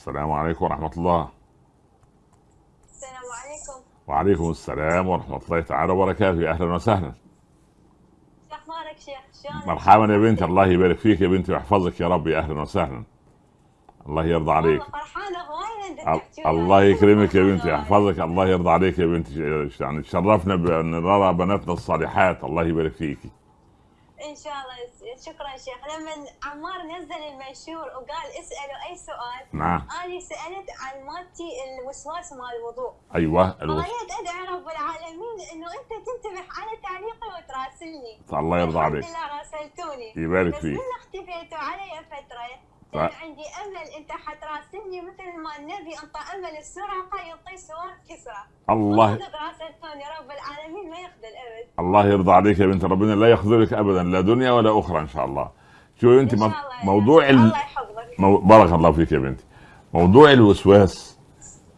السلام عليكم ورحمة الله. السلام عليكم. وعليكم السلام ورحمة الله تعالى وبركاته. أهلا وسهلا. شو أخبارك شيخ؟ شلونك؟ مرحبا يا بنتي الله يبارك فيك يا بنتي ويحفظك يا رب يا أهلا وسهلا. الله يرضى عليك. فرحانة هواي. الله يكرمك يا بنتي يحفظك. الله يرضى عليك يا بنتي يعني تشرفنا بأن نرى بناتنا الصالحات. الله يبارك فيكي إن شاء الله. شكرا شيخ. لما عمار نزل المنشور وقال اسألوا أي سؤال نعم. أنا سألت عن مالتي الوسواس مال الوضوء. أيوه الوصف فغيت ادعي رب العالمين إنه أنت تنتبه على تعليقي وتراسلني. الله يرضى عليك. الحمد لله راسلتوني. يبارك بس فيك. من اختفيتوا علي فترة. كان عندي أمل أنت حتراسلني مثل ما النبي انطى امل السرقه يعطي سوار كسرى. الله راسلتوني رب العالمين ما يخذل أبد. الله يرضى عليك يا بنت ربنا لا يخذلك ابدا لا دنيا ولا أخرى إن شاء الله. شوفي أنت مو- موضوع. ال... الله يحفظك. مو... بارك الله فيك يا بنتي. موضوع الوسواس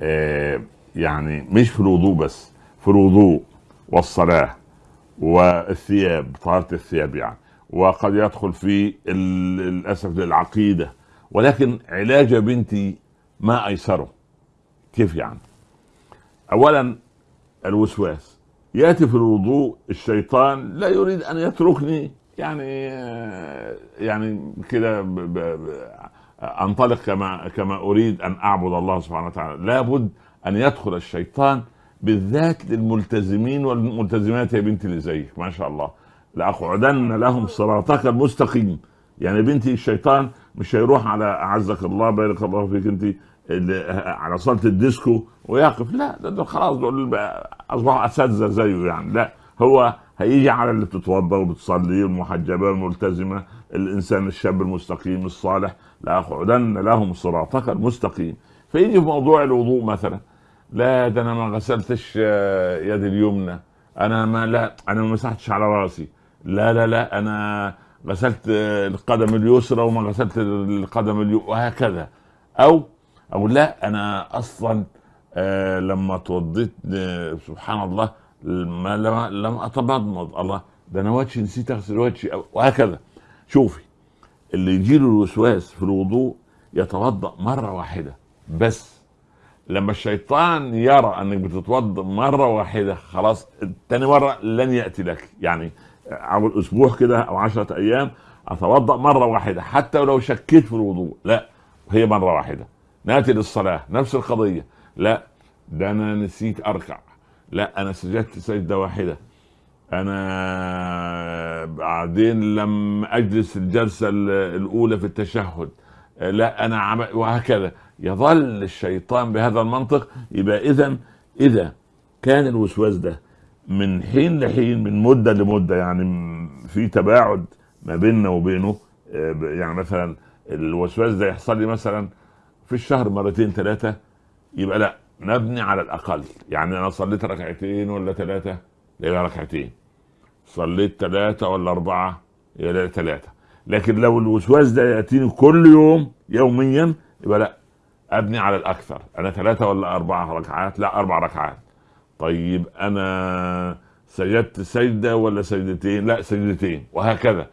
آه يعني مش في الوضوء بس في الوضوء والصلاة والثياب طهارة الثياب يعني. وقد يدخل في ال- للأسف العقيدة ولكن علاج بنتي ما أيسره. كيف يعني؟ أولا الوسواس. يأتي في الوضوء الشيطان لا يريد أن يتركني. يعني آه، يعني كده أنطلق كما كما أريد أن أعبد الله سبحانه وتعالى. لابد أن يدخل الشيطان بالذات للملتزمين والملتزمات. يا بنتي اللي زيك ما شاء الله. لأقعدن لهم صراطك المستقيم. يعني بنتي الشيطان مش هيروح على أعزك الله بارك الله فيك أنت على صالة الديسكو ويقف. لا ده, ده خلاص دول أصبحوا أساتذة زيه يعني. لا هو هيجي على اللي بتتوضا وبتصلي المحجبة الملتزمة الإنسان الشاب المستقيم الصالح. لاقعدن لهم صراطك المستقيم. فيجي في موضوع الوضوء مثلا. لا ده أنا ما غسلتش آه، يدي اليمنى. أنا ما لا أنا ما مسحتش على رأسي. لا لا لا أنا غسلت القدم اليسرى وما غسلت القدم اليمنى وهكذا. أو أو لا أنا أصلا آه لما توضيت آه سبحان الله ما لم لم أتمضمض. الله ده أنا وجهي نسيت أغسل وجهي وهكذا. شوفي اللي يجيله الوسواس في الوضوء يتوضأ مرة واحدة بس. لما الشيطان يرى أنك بتتوضأ مرة واحدة خلاص تاني مرة لن يأتي لك. يعني اول أسبوع كده أو عشرة أيام أتوضأ مرة واحدة حتى ولو شكيت في الوضوء لا هي مرة واحدة. ناتي للصلاة نفس القضية لا ده أنا نسيت أركع لا أنا سجدت سجدة واحدة. أنا بعدين لم أجلس الجلسة ال- الأولى في التشهد لا أنا عم... وهكذا. يظل الشيطان بهذا المنطق يبقى اذا إذا كان الوسواس ده من حين لحين من مدة لمدة يعني في تباعد ما بيننا وبينه. آه، يعني مثلا الوسواس ده يحصل لي مثلا في الشهر مرتين ثلاثة يبقى لا نبني على الأقل. يعني أنا صليت ركعتين ولا ثلاثة يبقى ركعتين. صليت ثلاثة ولا أربعة يبقى ثلاثة لكن لو الوسواس ده يأتيني كل يوم يوميا يبقى لا أبني على الأكثر. أنا ثلاثة ولا أربعة ركعات؟ لا أربع ركعات. طيب أنا سجدت سجده ولا سجدتين لا سجدتين وهكذا.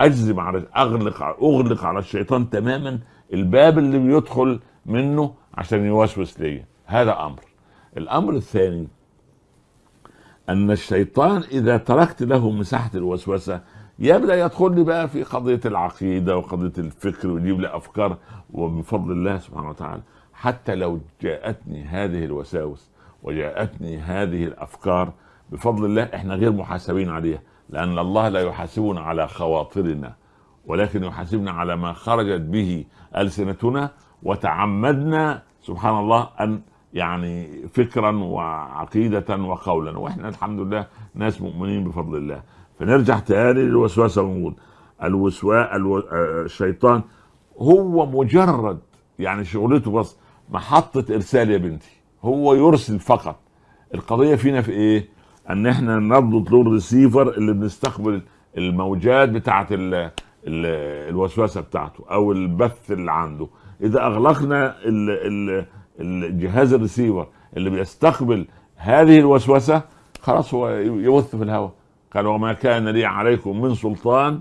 أجزم على أغلق أغلق على الشيطان تماما الباب اللي بيدخل منه عشان يوسوس لي هذا أمر. الأمر الثاني أن الشيطان إذا تركت له مساحة الوسوسة يبدأ يدخل لي بقى في قضية العقيدة وقضية الفكر ويجيب لي أفكار وبفضل الله سبحانه وتعالى. حتى لو جاءتني هذه الوساوس وجاءتني هذه الأفكار بفضل الله إحنا غير محاسبين عليها لأن الله لا يحاسبنا على خواطرنا ولكن يحاسبنا على ما خرجت به ألسنتنا وتعمدنا سبحان الله أن يعني فكرا وعقيدة وقولا. وإحنا الحمد لله ناس مؤمنين بفضل الله. فنرجع تاني للوسواس الموجود الوسواس ألو... الشيطان هو مجرد يعني شغلته بس محطة إرسال يا بنتي. هو يرسل فقط. القضية فينا في إيه؟ أن إحنا نضبط له الريسيفر اللي بنستقبل الموجات بتاعة ال... ال... الوسوسة بتاعته أو البث اللي عنده. إذا أغلقنا ال... ال... الجهاز الريسيفر اللي بيستقبل هذه الوسوسة خلاص هو يبث في الهواء. قال وما كان لي عليكم من سلطان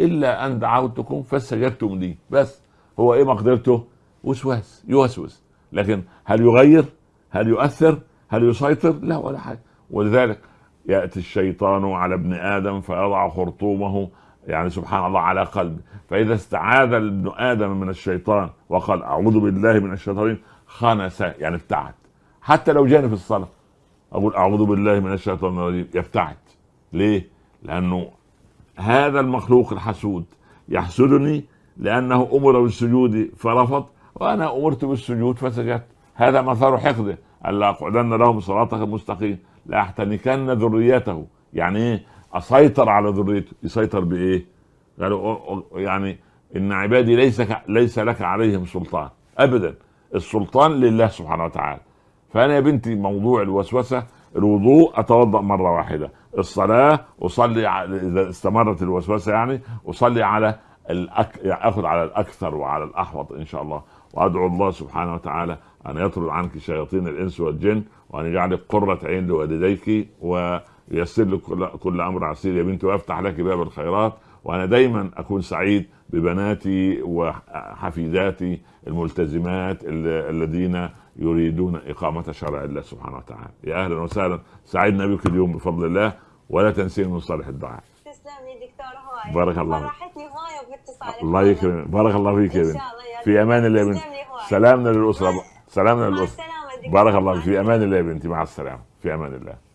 إلا أن دعوتكم فاستجبتم لي. بس هو إيه مقدرته؟ وسواس يوسوس. لكن هل يغير؟ هل يؤثر؟ هل يسيطر؟ لا ولا حاجة. ولذلك يأتي الشيطان على ابن آدم فيضع خرطومه يعني سبحان الله على قلبه. فإذا استعاذ ابن آدم من الشيطان وقال أعوذ بالله من الشيطان خنس يعني ابتعد. حتى لو جاني في الصلاة أقول أعوذ بالله من الشيطان الرجيم يبتعد. ليه؟ لأنه هذا المخلوق الحسود يحسدني لأنه أمر بالسجود فرفض وأنا أمرت بالسجود فسجدت. هذا مثار حقده ألا أقعدن لهم صراطك المستقيم. لاحتنكن ذريته. يعني إيه؟ أسيطر على ذريته. يسيطر بإيه؟ قالوا يعني إن عبادي ليس ليس لك عليهم سلطان. ابدا. السلطان لله سبحانه وتعالى. فأنا يا بنتي موضوع الوسوسة الوضوء أتوضأ مرة واحدة. الصلاة أصلي إذا استمرت الوسوسة يعني أصلي على الأك... أخذ على الأكثر وعلى الأحوط إن شاء الله. وأدعو الله سبحانه وتعالى أن يطرد عنك شياطين الإنس والجن وأن يجعلك قرة عين لوالديك وييسر لك كل, أمر عسير. يا بنتي ويفتح لك باب الخيرات وأنا دايما أكون سعيد ببناتي وحفيداتي الملتزمات الذين يريدون إقامة شرع الله سبحانه وتعالى. يا أهلا وسهلا. سعدنا بك اليوم بفضل الله ولا تنسين من صالح الدعاء. تسلم لي دكتور هواي بارك الله فيك. فرحتني هواي باتصالك. الله يكرمك. بارك الله فيك يا بنت في أمان الله يا بنت. سلامنا للأسرة. سلامنا للاسره بارك الله فيك. في أمان الله يا بنتي. مع السلامة. في أمان الله.